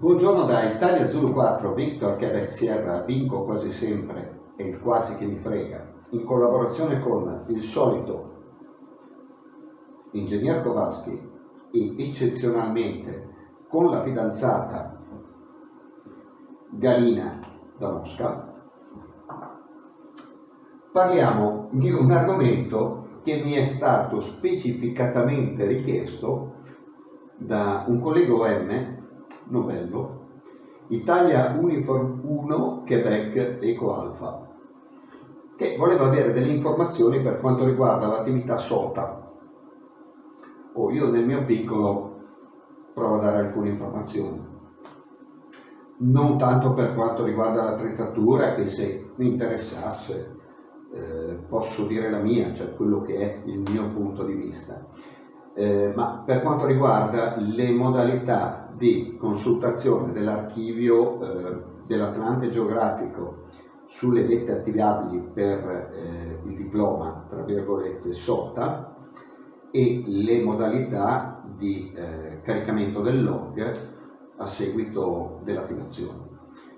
Buongiorno da Italia Zulu 4, Victor Quebec Sierra, vinco quasi sempre, è il quasi che mi frega, in collaborazione con il solito Ingegner Kowalski e eccezionalmente con la fidanzata Galina da Mosca, parliamo di un argomento che mi è stato specificatamente richiesto da un collega OM Novello, Italia Uniform 1 Quebec Eco Alpha, che voleva avere delle informazioni per quanto riguarda l'attività SOTA. O io nel mio piccolo provo a dare alcune informazioni. Non tanto per quanto riguarda l'attrezzatura, che se mi interessasse eh, posso dire la mia, cioè quello che è il mio punto di vista eh, ma per quanto riguarda le modalità di consultazione dell'archivio eh, dell'Atlante geografico sulle vette attivabili per eh, il diploma, tra virgolette, SOTA e le modalità di eh, caricamento del log a seguito dell'attivazione.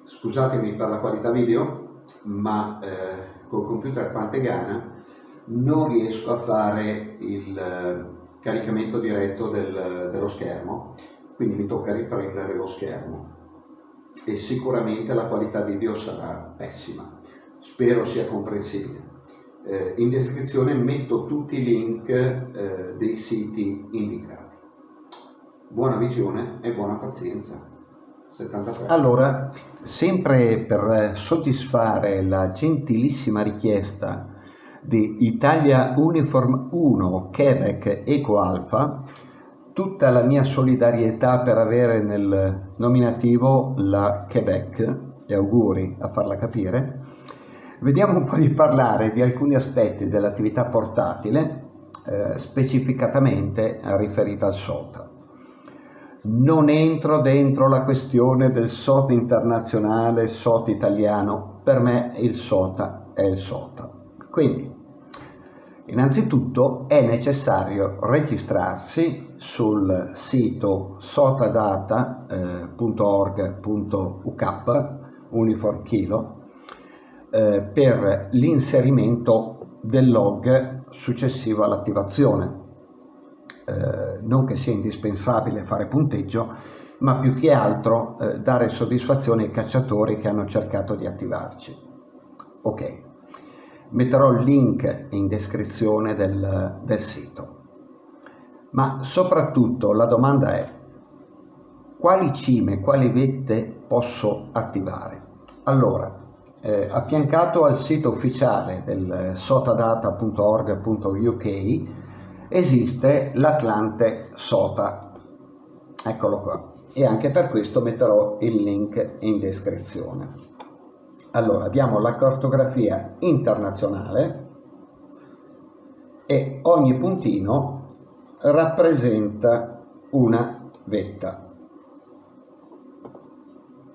Scusatemi per la qualità video, ma eh, col computer Pantegana non riesco a fare il caricamento diretto del, dello schermo, quindi mi tocca riprendere lo schermo e sicuramente la qualità video sarà pessima, spero sia comprensibile. Eh, in descrizione metto tutti i link eh, dei siti indicati. Buona visione e buona pazienza. 73. Allora, sempre per soddisfare la gentilissima richiesta di Italia Uniform 1 Quebec Eco Alpha, tutta la mia solidarietà per avere nel nominativo la Quebec, e auguri a farla capire, vediamo un po' di parlare di alcuni aspetti dell'attività portatile, eh, specificatamente riferita al SOTA. Non entro dentro la questione del SOTA internazionale, SOTA italiano, per me il SOTA è il SOTA. Quindi Innanzitutto è necessario registrarsi sul sito sotadata.org.uk Uniform Kilo eh, per l'inserimento del log successivo all'attivazione. Eh, non che sia indispensabile fare punteggio, ma più che altro eh, dare soddisfazione ai cacciatori che hanno cercato di attivarci. Ok. Metterò il link in descrizione del, del sito. Ma soprattutto la domanda è quali cime, quali vette posso attivare? Allora, eh, affiancato al sito ufficiale del sotadata.org.uk esiste l'Atlante SOTA. Eccolo qua. E anche per questo metterò il link in descrizione. Allora, abbiamo la cartografia internazionale e ogni puntino rappresenta una vetta.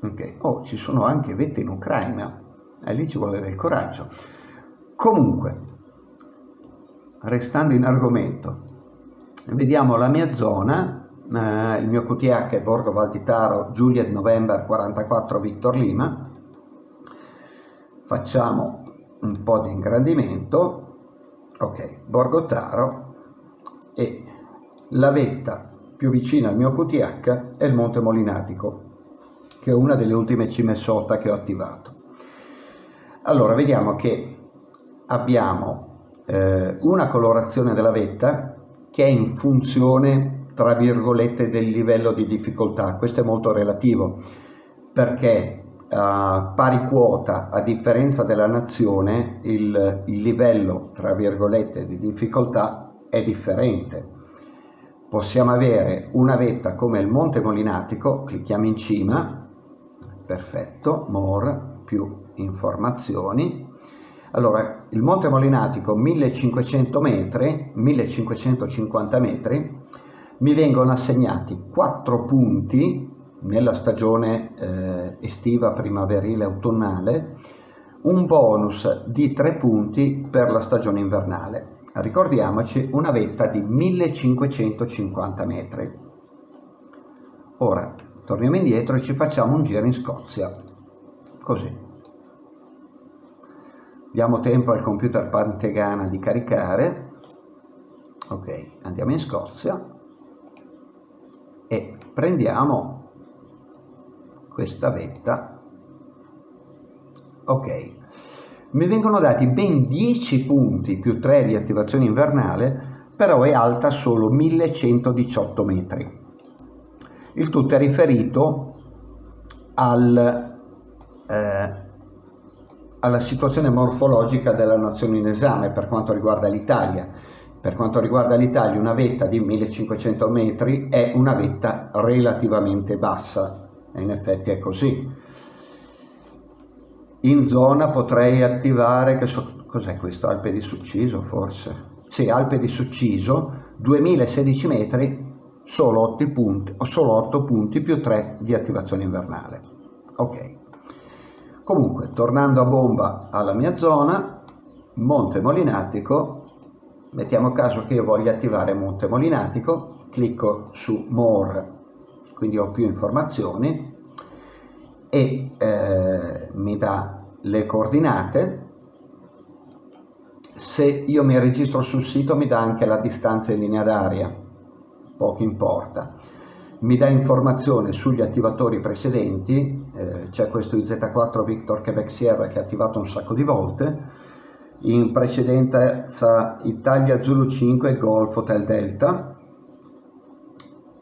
Ok, oh, ci sono anche vette in Ucraina, e lì ci vuole del coraggio. Comunque, restando in argomento, vediamo la mia zona, eh, il mio QTH è Borgo Valditaro, Juliet November 44 Victor Lima, facciamo un po' di ingrandimento ok Borgotaro e la vetta più vicina al mio QTH è il Monte Molinatico che è una delle ultime cime sota che ho attivato. Allora vediamo che abbiamo eh, una colorazione della vetta che è in funzione tra virgolette del livello di difficoltà. Questo è molto relativo perché a pari quota, a differenza della nazione, il, livello, tra virgolette, di difficoltà è differente. Possiamo avere una vetta come il Monte Molinatico, clicchiamo in cima, perfetto, more, più informazioni. Allora, il Monte Molinatico 1500 metri, 1550 metri, mi vengono assegnati 4 punti nella stagione eh, estiva, primaverile, autunnale, un bonus di 3 punti per la stagione invernale. Ricordiamoci una vetta di 1550 metri. Ora, torniamo indietro e ci facciamo un giro in Scozia così diamo tempo al computer Pantegana di caricare ok andiamo in Scozia e prendiamo questa vetta. Ok. Mi vengono dati ben 10 punti più 3 di attivazione invernale però è alta solo 1118 metri. Il tutto è riferito al, eh, alla situazione morfologica della nazione in esame per quanto riguarda l'Italia. Per quanto riguarda l'Italia una vetta di 1500 metri è una vetta relativamente bassa e in effetti è così. In zona potrei attivare, che so, cos'è questo, Alpe di Succiso forse? Sì, Alpe di Succiso, 2016 metri, solo 8 punti, solo 8 punti più 3 di attivazione invernale. Ok. Comunque, tornando a bomba alla mia zona, Monte Molinatico, mettiamo caso che io voglia attivare Monte Molinatico, clicco su More, quindi ho più informazioni e eh, mi dà le coordinate. Se io mi registro sul sito mi dà anche la distanza in linea d'aria, poco importa. Mi dà informazione sugli attivatori precedenti, eh, c'è questo IZ4 Victor Quebec Sierra che è attivato un sacco di volte, in precedenza Italia Zulu 5 Golf Hotel Delta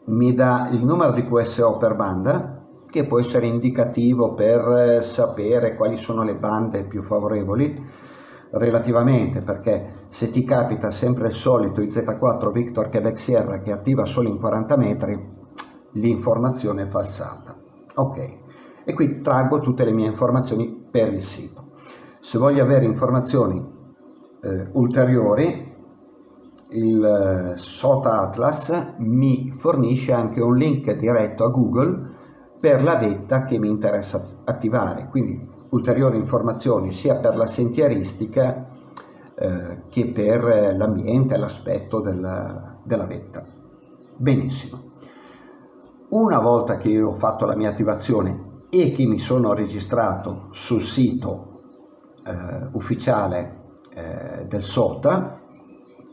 mi dà il numero di QSO per banda che può essere indicativo per sapere quali sono le bande più favorevoli relativamente perché se ti capita sempre il solito IZ4 Victor Quebec Sierra che attiva solo in 40 metri l'informazione è falsata. Ok. E qui traggo tutte le mie informazioni per il sito. Se voglio avere informazioni eh, ulteriori, il eh, SOTA Atlas mi fornisce anche un link diretto a Google per la vetta che mi interessa attivare, quindi ulteriori informazioni sia per la sentieristica eh, che per l'ambiente e l'aspetto della, della vetta. Benissimo. Una volta che ho fatto la mia attivazione e che mi sono registrato sul sito eh, ufficiale eh, del SOTA,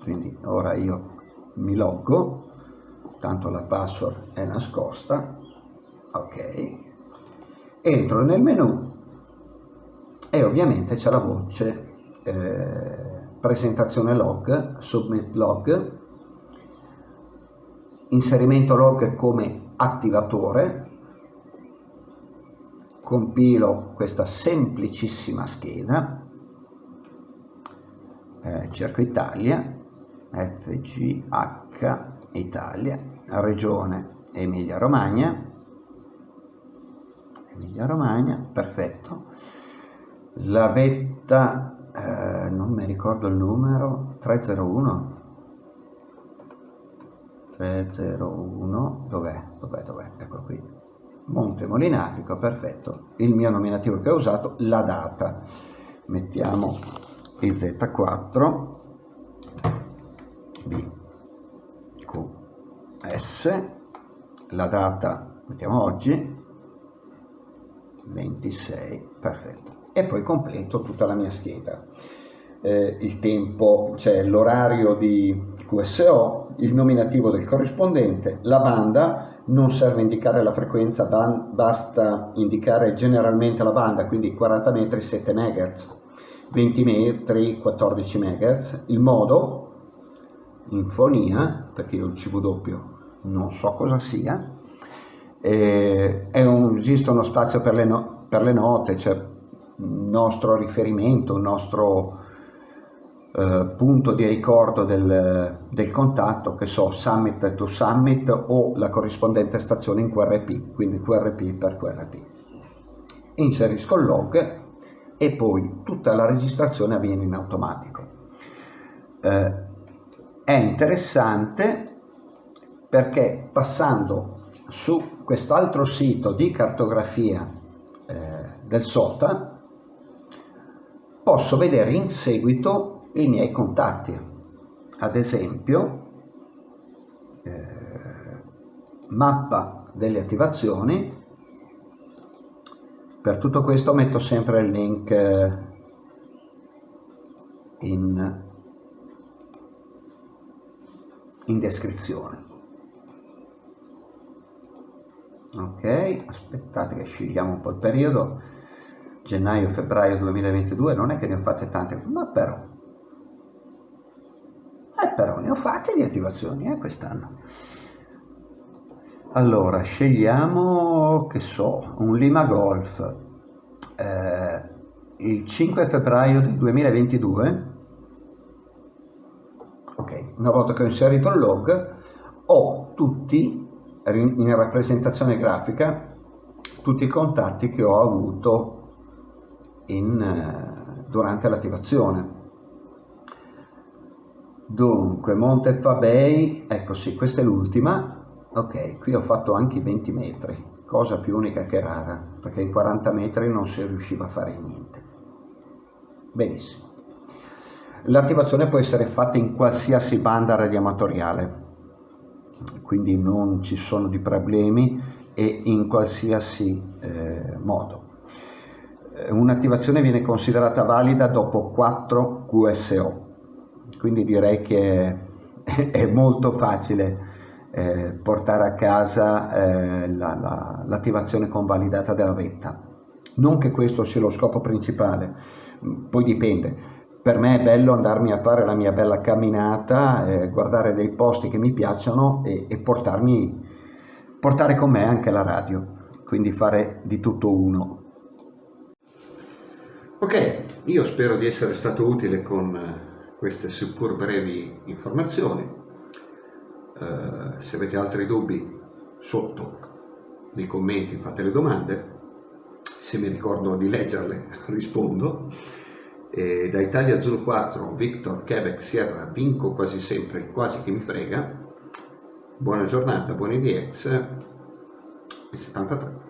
quindi ora io mi loggo, tanto la password è nascosta, ok, entro nel menu e ovviamente c'è la voce eh, presentazione log, submit log, inserimento log come attivatore, compilo questa semplicissima scheda, eh, cerco Italia, FGH Italia, regione Emilia Romagna, Emilia Romagna, perfetto, la vetta, eh, non mi ricordo il numero, 301, 301, dov'è, dov'è, dov'è, eccolo qui, Monte Molinatico, perfetto, il mio nominativo che ho usato, la data, mettiamo il Z4, S, la data, mettiamo oggi, 26, perfetto, e poi completo tutta la mia scheda. Eh, il tempo, cioè l'orario di QSO, il nominativo del corrispondente, la banda, non serve indicare la frequenza, basta indicare generalmente la banda, quindi 40 metri 7 MHz, 20 metri 14 MHz, il modo, infonia, perché io il CW non so cosa sia, eh, un, esiste uno spazio per le, no, per le note, c'è cioè un nostro riferimento, un nostro eh, punto di ricordo del, del, contatto, che so, summit to summit o la corrispondente stazione in QRP, quindi QRP per QRP. Inserisco il log e poi tutta la registrazione avviene in automatico. Eh, è interessante perché passando su quest'altro sito di cartografia eh, del SOTA posso vedere in seguito i miei contatti. Ad esempio, eh, mappa delle attivazioni. Per tutto questo metto sempre il link eh, in, in descrizione. Ok, aspettate che scegliamo un po' il periodo. Gennaio-febbraio 2022, non è che ne ho fatte tante, ma però eh, però ne ho fatte di attivazioni eh, quest'anno. Allora, scegliamo, che so, un Lima Golf. Eh, il 5 febbraio del 2022. Ok, una volta che ho inserito il log, ho tutti, in rappresentazione grafica, tutti i contatti che ho avuto in, eh, durante l'attivazione. Dunque Monte Fabei ecco sì questa è l'ultima. Ok qui ho fatto anche i 20 metri cosa più unica che rara perché in 40 metri non si riusciva a fare niente. Benissimo. L'attivazione può essere fatta in qualsiasi banda radioamatoriale quindi non ci sono di problemi e in qualsiasi eh, modo eh, un'attivazione viene considerata valida dopo 4 QSO quindi direi che è molto facile eh, portare a casa eh, l'attivazione la, la, convalidata della vetta. Non che questo sia lo scopo principale, poi dipende. Per me è bello andarmi a fare la mia bella camminata, eh, guardare dei posti che mi piacciono e, e portarmi, portare con me anche la radio, quindi fare di tutto uno. Ok, io spero di essere stato utile con queste seppur brevi informazioni. Eh, se avete altri dubbi sotto nei commenti fate le domande, se mi ricordo di leggerle rispondo. E da Italia Zulu 4, Victor, Quebec, Sierra, vinco quasi sempre, quasi che mi frega. Buona giornata, buoni DX e 73.